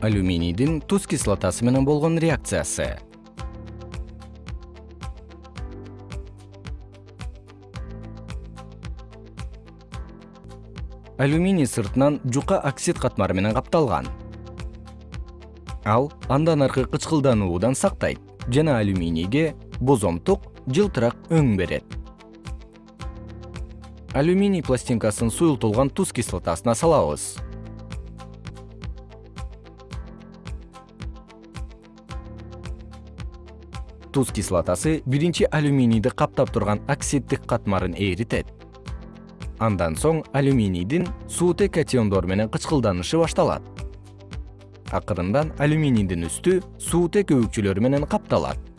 алюминийдин туз кислотасы менен болгон реакциясы. Алюминий сыртынан жука оксид катмары менен капталган. Ал андан аркы кычкылдануудан сактайт жана алюминийге бозомтук жылтырак өң берет. Алюминий пластинкасын суюлтулган туз кислотасына салабыз туз кислотасы биринчи алюминийди каптап турган оксиддик катмарын эритет андан соң алюминийдин суутек катиондору менен кычкылданышы башталат. Акырындан алюминийдин үстү суутек өбүкчүлөрү менен капталат